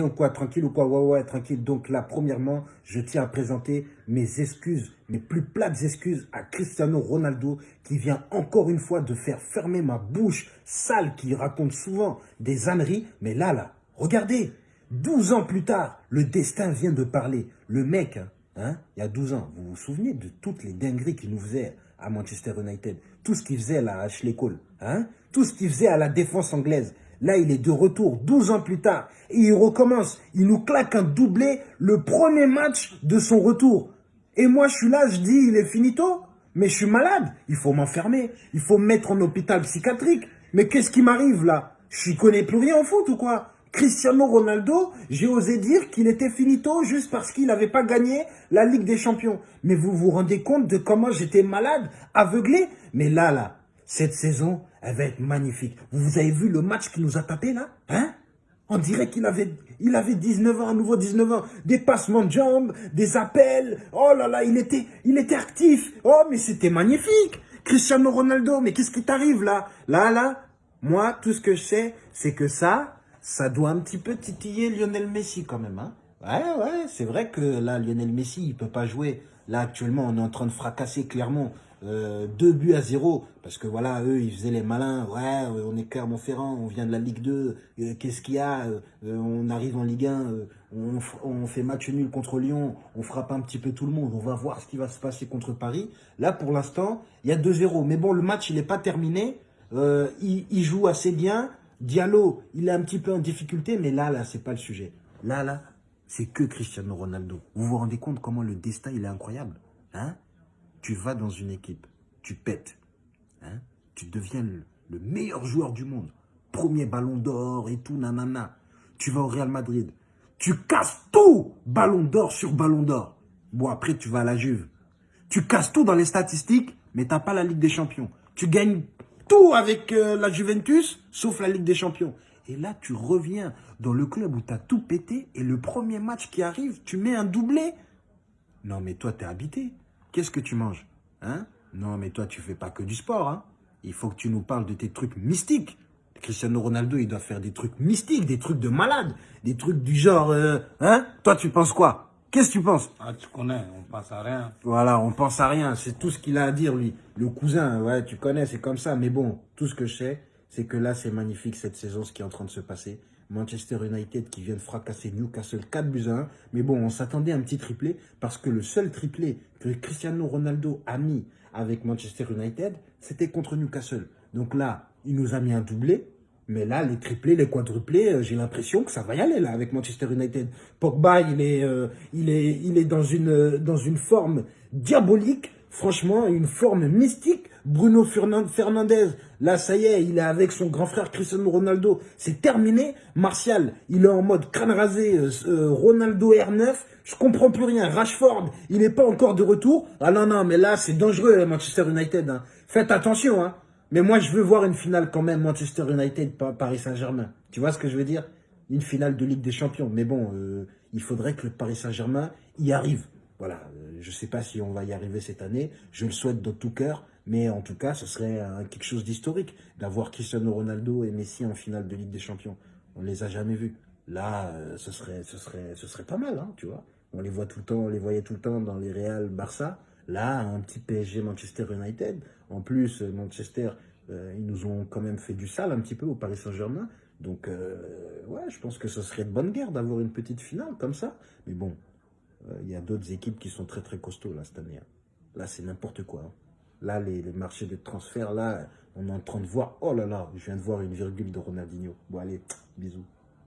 Ou quoi, tranquille ou quoi, ouais, ouais, tranquille. Donc là, premièrement, je tiens à présenter mes excuses, mes plus plates excuses à Cristiano Ronaldo qui vient encore une fois de faire fermer ma bouche sale qui raconte souvent des âneries. Mais là, là, regardez, 12 ans plus tard, le destin vient de parler. Le mec, hein, hein il y a 12 ans, vous vous souvenez de toutes les dingueries qu'il nous faisait à Manchester United? Tout ce qu'il faisait là à Ashley Cole, hein? Tout ce qu'il faisait à la défense anglaise Là, il est de retour 12 ans plus tard. Et il recommence. Il nous claque un doublé le premier match de son retour. Et moi, je suis là, je dis, il est finito. Mais je suis malade. Il faut m'enfermer. Il faut me mettre en hôpital psychiatrique. Mais qu'est-ce qui m'arrive là? Je ne connais plus rien en foot ou quoi? Cristiano Ronaldo, j'ai osé dire qu'il était finito juste parce qu'il n'avait pas gagné la Ligue des Champions. Mais vous vous rendez compte de comment j'étais malade, aveuglé? Mais là, là, cette saison, elle va être magnifique. Vous avez vu le match qu'il nous a tapé là Hein? On dirait qu'il avait, il avait 19 ans, à nouveau 19 ans. Des passements de jambes, des appels. Oh là là, il était, il était actif. Oh, mais c'était magnifique. Cristiano Ronaldo, mais qu'est-ce qui t'arrive là? Là, là, moi, tout ce que je sais, c'est que ça, ça doit un petit peu titiller Lionel Messi quand même. Hein ouais, ouais, c'est vrai que là, Lionel Messi, il peut pas jouer. Là, actuellement, on est en train de fracasser clairement euh, deux buts à zéro, parce que voilà, eux, ils faisaient les malins, ouais, euh, on est Clermont-Ferrand, on vient de la Ligue 2, euh, qu'est-ce qu'il y a, on arrive en Ligue 1, on, fait match nul contre Lyon, on frappe un petit peu tout le monde, on va voir ce qui va se passer contre Paris. Là, pour l'instant, il y a 2-0, mais bon, le match, il n'est pas terminé, il, joue assez bien, Diallo, il est un petit peu en difficulté, mais là, là, c'est pas le sujet. Là, là, c'est que Cristiano Ronaldo. Vous vous rendez compte comment le destin, il est incroyable, hein? Tu vas dans une équipe, tu pètes, hein, tu deviens le, meilleur joueur du monde, premier ballon d'or et tout, nanana. Tu vas au Real Madrid, tu casses tout, ballon d'or sur ballon d'or. Bon, après, tu vas à la Juve. Tu casses tout dans les statistiques, mais tu n'as pas la Ligue des Champions. Tu gagnes tout avec euh, la Juventus, sauf la Ligue des Champions. Et là, tu reviens dans le club où tu as tout pété et le premier match qui arrive, tu mets un doublé. Non, mais toi, tu es habité. Qu'est-ce que tu manges hein? Non, mais toi, tu fais pas que du sport. Hein il faut que tu nous parles de tes trucs mystiques. Cristiano Ronaldo, il doit faire des trucs mystiques, des trucs de malade, des trucs du genre... Euh, hein? Toi, tu penses quoi? Qu'est-ce que tu penses? Ah, tu connais, on pense à rien. Voilà, on pense à rien. C'est tout ce qu'il a à dire, lui. Le cousin, ouais, tu connais, c'est comme ça. Mais bon, tout ce que je sais, c'est que là, c'est magnifique cette saison, ce qui est en train de se passer. Manchester United qui vient de fracasser Newcastle 4 buts à 1. Mais bon, on s'attendait à un petit triplé parce que le seul triplé que Cristiano Ronaldo a mis avec Manchester United, c'était contre Newcastle. Donc là, il nous a mis un doublé. Mais là, les triplés, les quadruplés, euh, j'ai l'impression que ça va y aller là avec Manchester United. Pogba, il est, euh, il est, dans une, euh, dans une forme diabolique. Franchement, une forme mystique. Bruno Fernandez, là, ça y est, il est avec son grand frère Cristiano Ronaldo. C'est terminé. Martial, il est en mode crâne rasé. Euh, euh, Ronaldo R9, je comprends plus rien. Rashford, il n'est pas encore de retour. Ah non, non, mais là, c'est dangereux, Manchester United. Hein. Faites attention. Hein. Mais moi, je veux voir une finale quand même, Manchester United, Paris Saint-Germain. Tu vois ce que je veux dire? Une finale de Ligue des Champions. Mais bon, euh, il faudrait que le Paris Saint-Germain y arrive. Voilà, euh, je ne sais pas si on va y arriver cette année, je le souhaite de tout cœur, mais en tout cas, ce serait quelque chose d'historique d'avoir Cristiano Ronaldo et Messi en finale de Ligue des Champions. On ne les a jamais vus. Là, euh, ce serait, ce serait, pas mal, hein, tu vois. On les voit tout le temps, on les voyait tout le temps dans les Real Barça. Là, un petit PSG Manchester United. En plus, Manchester, euh, ils nous ont quand même fait du sale un petit peu au Paris Saint-Germain. Donc, ouais, je pense que ce serait de bonne guerre d'avoir une petite finale comme ça. Mais bon, euh, il y a d'autres équipes qui sont très très costauds là cette année. Hein. Là, c'est n'importe quoi. Hein. Là, les, marchés de transfert, là, on est en train de voir... Oh là là, je viens de voir une virgule de Ronaldinho. Bon, allez, bisous.